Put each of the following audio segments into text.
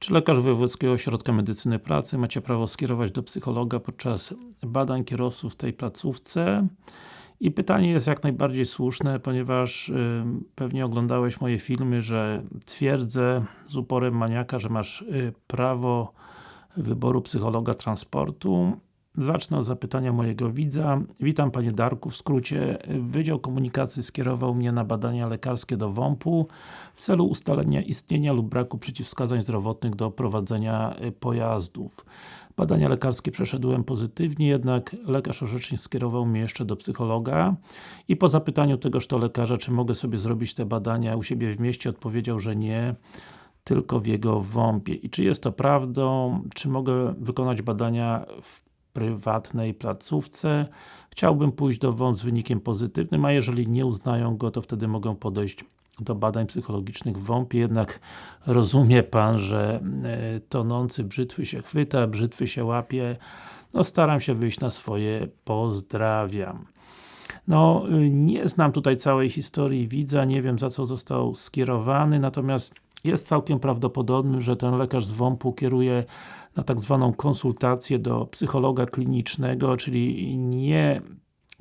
Czy lekarz Wojewódzkiego Ośrodka Medycyny Pracy macie prawo skierować do psychologa podczas badań kierowców w tej placówce? I pytanie jest jak najbardziej słuszne, ponieważ y, pewnie oglądałeś moje filmy, że twierdzę z uporem maniaka, że masz y, prawo wyboru psychologa transportu Zacznę od zapytania mojego widza. Witam Panie Darku, w skrócie Wydział Komunikacji skierował mnie na badania lekarskie do WOMP-u w celu ustalenia istnienia lub braku przeciwwskazań zdrowotnych do prowadzenia y, pojazdów. Badania lekarskie przeszedłem pozytywnie, jednak lekarz orzecznik skierował mnie jeszcze do psychologa i po zapytaniu tegoż to lekarza, czy mogę sobie zrobić te badania u siebie w mieście, odpowiedział, że nie tylko w jego WOMP-ie. I czy jest to prawdą? Czy mogę wykonać badania w prywatnej placówce. Chciałbym pójść do WOMP z wynikiem pozytywnym, a jeżeli nie uznają go, to wtedy mogą podejść do badań psychologicznych w WOMP, jednak rozumie Pan, że e, tonący brzytwy się chwyta, brzytwy się łapie. No staram się wyjść na swoje, pozdrawiam. No, y, nie znam tutaj całej historii widza, nie wiem za co został skierowany, natomiast jest całkiem prawdopodobne, że ten lekarz z WOMP-u kieruje na tak zwaną konsultację do psychologa klinicznego, czyli nie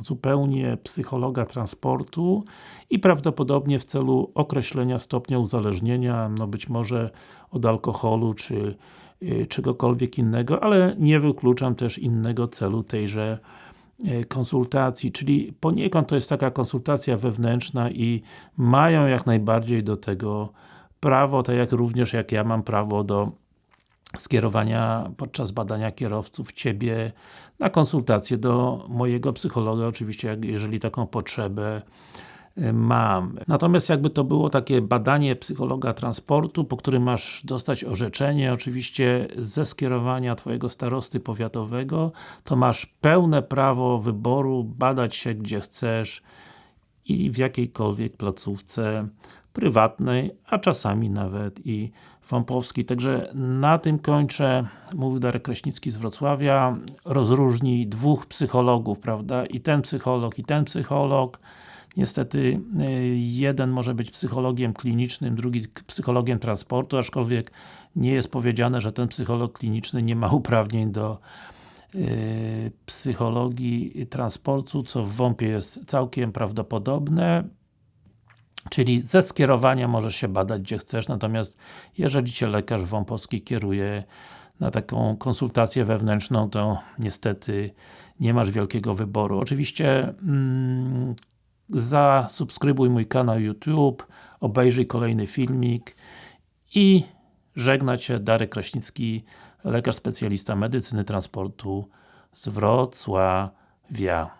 zupełnie psychologa transportu i prawdopodobnie w celu określenia stopnia uzależnienia, no być może od alkoholu, czy y, czegokolwiek innego, ale nie wykluczam też innego celu tejże y, konsultacji, czyli poniekąd to jest taka konsultacja wewnętrzna i mają jak najbardziej do tego prawo, tak jak również jak ja mam prawo do skierowania podczas badania kierowców Ciebie na konsultację do mojego psychologa, oczywiście jeżeli taką potrzebę y, mam. Natomiast jakby to było takie badanie psychologa transportu, po którym masz dostać orzeczenie, oczywiście ze skierowania Twojego starosty powiatowego, to masz pełne prawo wyboru, badać się gdzie chcesz i w jakiejkolwiek placówce prywatnej, a czasami nawet i Wampowski. Także na tym kończę. Mówił Darek Kraśnicki z Wrocławia. Rozróżnij dwóch psychologów, prawda? I ten psycholog, i ten psycholog. Niestety y, jeden może być psychologiem klinicznym, drugi psychologiem transportu, aczkolwiek nie jest powiedziane, że ten psycholog kliniczny nie ma uprawnień do psychologii transportu, co w WOMP-ie jest całkiem prawdopodobne. Czyli ze skierowania możesz się badać gdzie chcesz, natomiast jeżeli Cię lekarz wąpowski kieruje na taką konsultację wewnętrzną, to niestety nie masz wielkiego wyboru. Oczywiście mm, zasubskrybuj mój kanał YouTube, obejrzyj kolejny filmik i żegna Cię Darek Kraśnicki, lekarz specjalista medycyny transportu z Wrocławia.